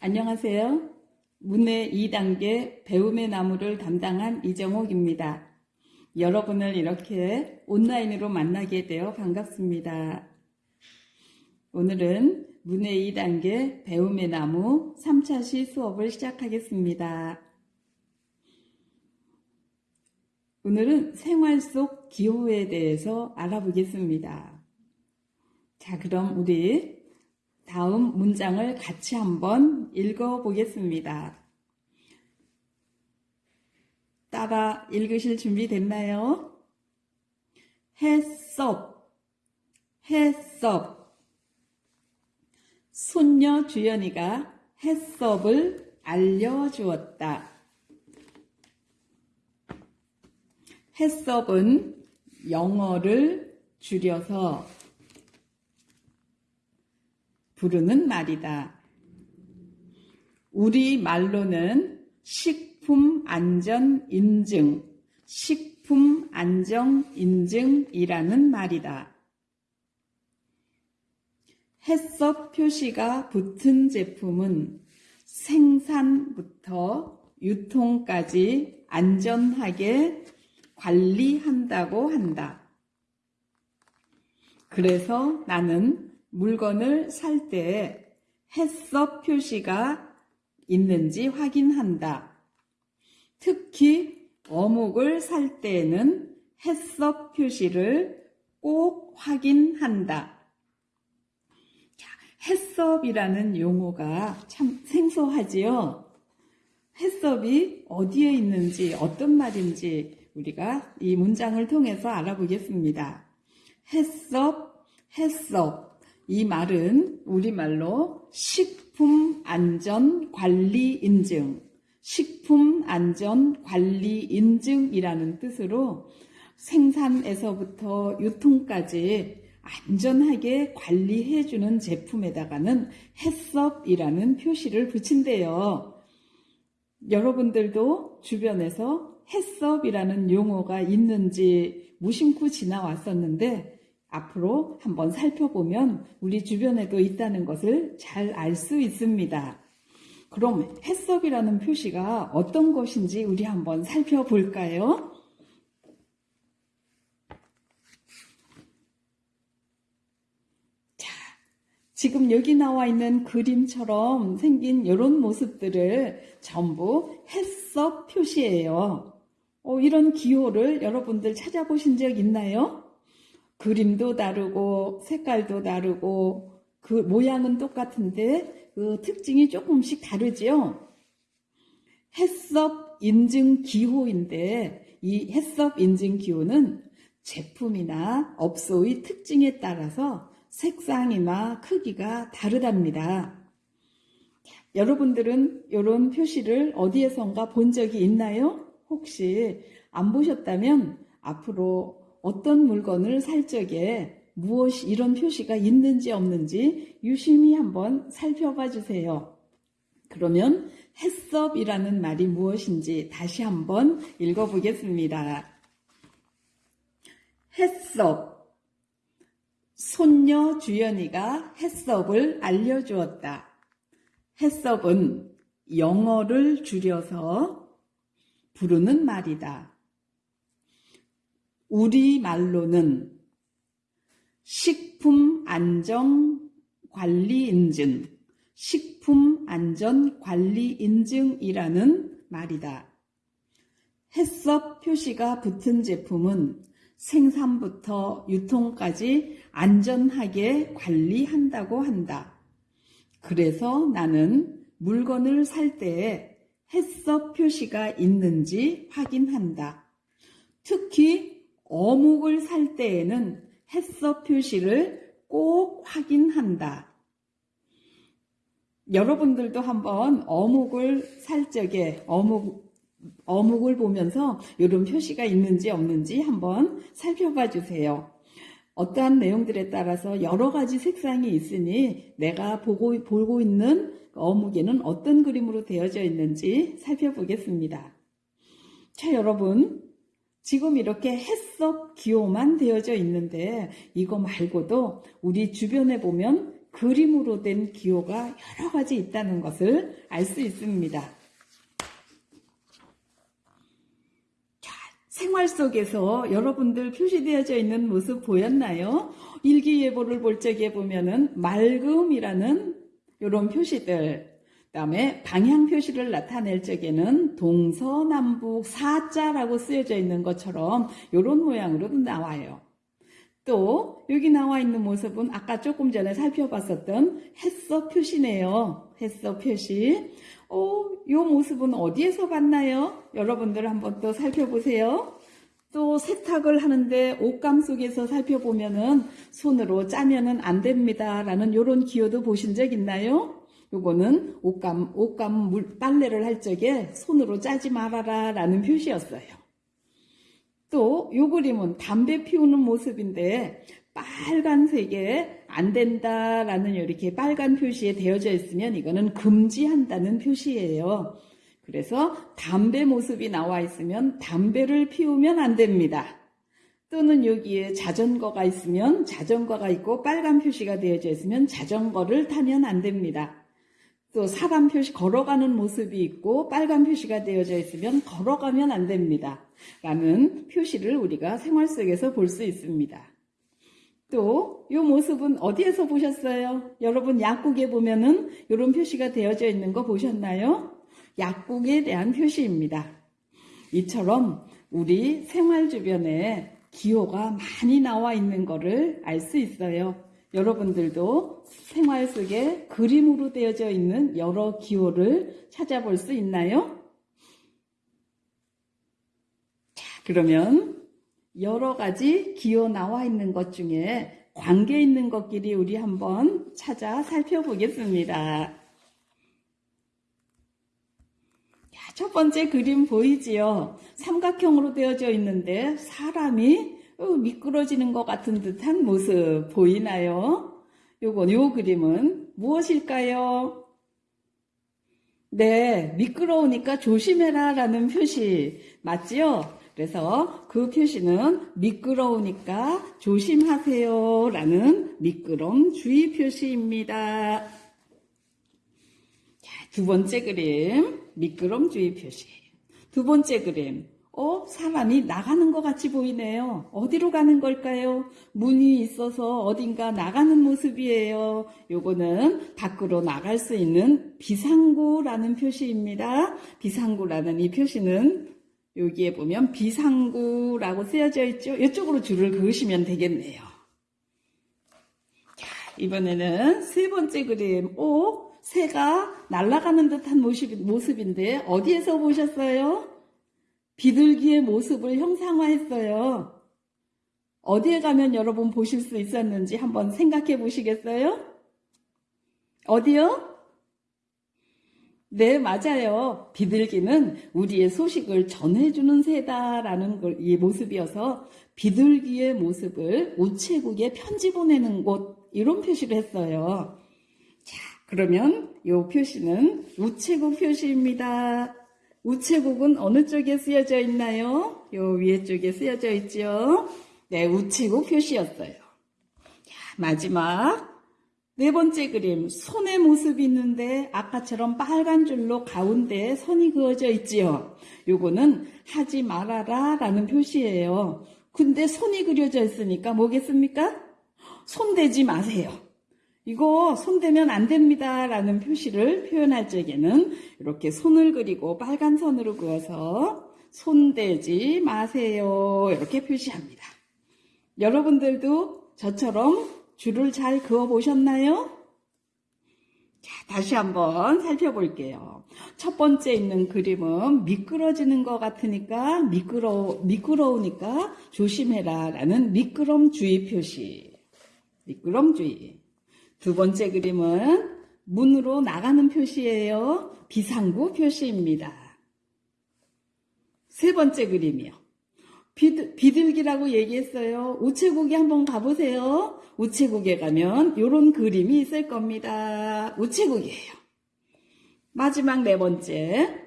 안녕하세요. 문의 2단계 배움의 나무를 담당한 이정옥입니다. 여러분을 이렇게 온라인으로 만나게 되어 반갑습니다. 오늘은 문의 2단계 배움의 나무 3차 시 수업을 시작하겠습니다. 오늘은 생활 속 기호에 대해서 알아보겠습니다. 자, 그럼 우리 다음 문장을 같이 한번 읽어보겠습니다. 따라 읽으실 준비 됐나요? 해썹, 해썹. 손녀 주연이가 해썹을 알려주었다. 해썹은 영어를 줄여서 부르는 말이다. 우리 말로는 식품 안전 인증, 식품 안정 인증이라는 말이다. 해썹 표시가 붙은 제품은 생산부터 유통까지 안전하게 관리한다고 한다. 그래서 나는 물건을 살 때 해썹 표시가 있는지 확인한다. 특히 어묵을 살 때에는 해썹 표시를 꼭 확인한다. 해썹이라는 용어가 참 생소하지요? 해썹이 어디에 있는지 어떤 말인지 우리가 이 문장을 통해서 알아보겠습니다. 해썹, 해썹. 이 말은 우리말로 식품안전관리인증, 식품안전관리인증이라는 뜻으로 생산에서부터 유통까지 안전하게 관리해주는 제품에다가는 해썹이라는 표시를 붙인대요. 여러분들도 주변에서 해썹이라는 용어가 있는지 무심코 지나왔었는데 앞으로 한번 살펴보면 우리 주변에도 있다는 것을 잘 알 수 있습니다. 그럼 해썹이라는 표시가 어떤 것인지 우리 한번 살펴볼까요? 자, 지금 여기 나와 있는 그림처럼 생긴 이런 모습들을 전부 해썹 표시예요. 어, 이런 기호를 여러분들 찾아보신 적 있나요? 그림도 다르고 색깔도 다르고 그 모양은 똑같은데 그 특징이 조금씩 다르지요. 해썹 인증 기호인데 이 해썹 인증 기호는 제품이나 업소의 특징에 따라서 색상이나 크기가 다르답니다. 여러분들은 이런 표시를 어디에선가 본 적이 있나요? 혹시 안 보셨다면 앞으로 어떤 물건을 살 적에 무엇이 이런 표시가 있는지 없는지 유심히 한번 살펴봐 주세요. 그러면 해썹이라는 말이 무엇인지 다시 한번 읽어보겠습니다. 해썹. 손녀 주연이가 해썹을 알려주었다. 해썹은 영어를 줄여서 부르는 말이다. 우리 말로는 식품안전관리인증, 식품안전관리인증이라는 말이다. 해썹 표시가 붙은 제품은 생산부터 유통까지 안전하게 관리한다고 한다. 그래서 나는 물건을 살 때에 해썹 표시가 있는지 확인한다. 특히 어묵을 살 때에는 햇서 표시를 꼭 확인한다. 여러분들도 한번 어묵을 살 적에 어묵, 어묵을 보면서 이런 표시가 있는지 없는지 한번 살펴봐 주세요. 어떠한 내용들에 따라서 여러 가지 색상이 있으니 내가 보고, 보고 있는 어묵에는 어떤 그림으로 되어져 있는지 살펴보겠습니다. 자, 여러분. 지금 이렇게 해썹 기호만 되어져 있는데 이거 말고도 우리 주변에 보면 그림으로 된 기호가 여러 가지 있다는 것을 알 수 있습니다. 자, 생활 속에서 여러분들 표시되어져 있는 모습 보였나요? 일기예보를 볼 적에 보면은 맑음이라는 이런 표시들, 그 다음에 방향 표시를 나타낼 적에는 동서남북 사자라고 쓰여져 있는 것처럼 이런 모양으로도 나와요. 또 여기 나와 있는 모습은 아까 조금 전에 살펴봤었던 햇서 표시네요. 햇서 표시. 어, 이 모습은 어디에서 봤나요? 여러분들 한번 또 살펴보세요. 또 세탁을 하는데 옷감 속에서 살펴보면은 손으로 짜면은 안 됩니다 라는 이런 기호도 보신 적 있나요? 요거는 옷감 옷감 물 빨래를 할 적에 손으로 짜지 말아라 라는 표시였어요. 또 요 그림은 담배 피우는 모습인데 빨간색에 안 된다라는 이렇게 빨간 표시에 되어져 있으면 이거는 금지한다는 표시예요. 그래서 담배 모습이 나와 있으면 담배를 피우면 안 됩니다. 또는 여기에 자전거가 있으면 자전거가 있고 빨간 표시가 되어져 있으면 자전거를 타면 안 됩니다. 또 사람 표시 걸어가는 모습이 있고 빨간 표시가 되어져 있으면 걸어가면 안 됩니다. 라는 표시를 우리가 생활 속에서 볼 수 있습니다. 또 이 모습은 어디에서 보셨어요? 여러분 약국에 보면은 이런 표시가 되어져 있는 거 보셨나요? 약국에 대한 표시입니다. 이처럼 우리 생활 주변에 기호가 많이 나와 있는 것을 알 수 있어요. 여러분들도 생활 속에 그림으로 되어져 있는 여러 기호를 찾아볼 수 있나요? 자, 그러면 여러 가지 기호 나와 있는 것 중에 관계 있는 것끼리 우리 한번 찾아 살펴보겠습니다. 자, 첫 번째 그림 보이지요? 삼각형으로 되어져 있는데 사람이 어, 미끄러지는 것 같은 듯한 모습 보이나요? 요건 요 그림은 무엇일까요? 네, 미끄러우니까 조심해라 라는 표시 맞지요? 그래서 그 표시는 미끄러우니까 조심하세요 라는 미끄럼 주의 표시입니다. 자, 두 번째 그림, 미끄럼 주의 표시. 두 번째 그림, 어, 사람이 나가는 것 같이 보이네요. 어디로 가는 걸까요? 문이 있어서 어딘가 나가는 모습이에요. 요거는 밖으로 나갈 수 있는 비상구라는 표시입니다. 비상구라는 이 표시는 여기에 보면 비상구라고 쓰여져 있죠. 이쪽으로 줄을 그으시면 되겠네요. 자, 이번에는 세 번째 그림. 오, 새가 날아가는 듯한 모습인데 어디에서 보셨어요? 비둘기의 모습을 형상화했어요. 어디에 가면 여러분 보실 수 있었는지 한번 생각해 보시겠어요? 어디요? 네, 맞아요. 비둘기는 우리의 소식을 전해주는 새다라는 걸, 이 모습이어서 비둘기의 모습을 우체국에 편지 보내는 곳, 이런 표시를 했어요. 자, 그러면 이 표시는 우체국 표시입니다. 우체국은 어느 쪽에 쓰여져 있나요? 요 위에 쪽에 쓰여져 있죠. 네, 우체국 표시였어요. 자, 마지막 네 번째 그림 손의 모습이 있는데 아까처럼 빨간 줄로 가운데에 선이 그어져 있지요. 요거는 하지 말아라 라는 표시예요. 근데 손이 그려져 있으니까 뭐겠습니까? 손대지 마세요. 이거 손대면 안 됩니다. 라는 표시를 표현할 적에는 이렇게 손을 그리고 빨간 선으로 그어서 손대지 마세요. 이렇게 표시합니다. 여러분들도 저처럼 줄을 잘 그어 보셨나요? 자, 다시 한번 살펴볼게요. 첫 번째 있는 그림은 미끄러지는 것 같으니까 미끄러, 미끄러우니까 조심해라 라는 미끄럼 주의 표시. 미끄럼 주의. 두 번째 그림은 문으로 나가는 표시예요. 비상구 표시입니다. 세 번째 그림이요. 비들, 비둘기라고 얘기했어요. 우체국에 한번 가보세요. 우체국에 가면 이런 그림이 있을 겁니다. 우체국이에요. 마지막 네 번째.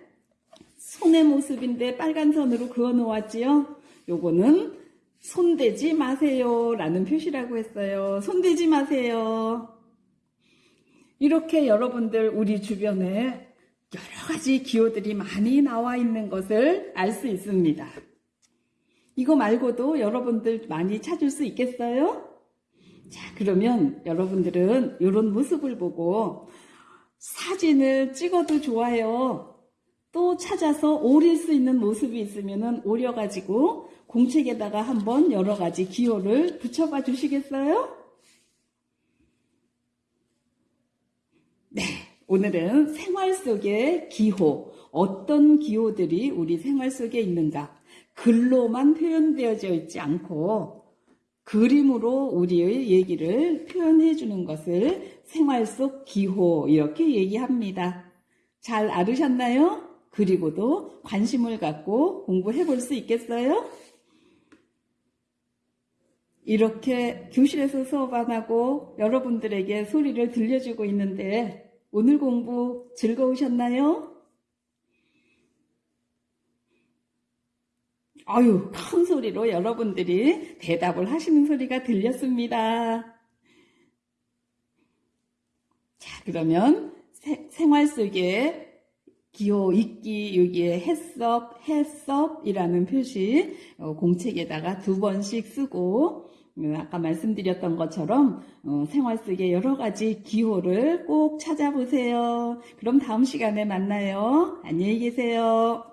손의 모습인데 빨간 선으로 그어 놓았지요. 요거는 손대지 마세요 라는 표시라고 했어요. 손대지 마세요. 이렇게 여러분들 우리 주변에 여러 가지 기호들이 많이 나와 있는 것을 알 수 있습니다. 이거 말고도 여러분들 많이 찾을 수 있겠어요? 자, 그러면 여러분들은 이런 모습을 보고 사진을 찍어도 좋아요. 또 찾아서 오릴 수 있는 모습이 있으면 오려가지고 공책에다가 한번 여러 가지 기호를 붙여봐 주시겠어요? 네, 오늘은 생활 속의 기호, 어떤 기호들이 우리 생활 속에 있는가, 글로만 표현되어져 있지 않고 그림으로 우리의 얘기를 표현해 주는 것을 생활 속 기호 이렇게 얘기합니다. 잘 알으셨나요? 그리고도 관심을 갖고 공부해 볼 수 있겠어요? 이렇게 교실에서 수업 안 하고 여러분들에게 소리를 들려주고 있는데 오늘 공부 즐거우셨나요? 아유, 큰 소리로 여러분들이 대답을 하시는 소리가 들렸습니다. 자, 그러면 세- 생활 속에 기호 읽기 여기에 해썹, 해썹이라는 표시 어, 공책에다가 두 번씩 쓰고 음, 아까 말씀드렸던 것처럼 어, 생활 속에 여러 가지 기호를 꼭 찾아보세요. 그럼 다음 시간에 만나요. 안녕히 계세요.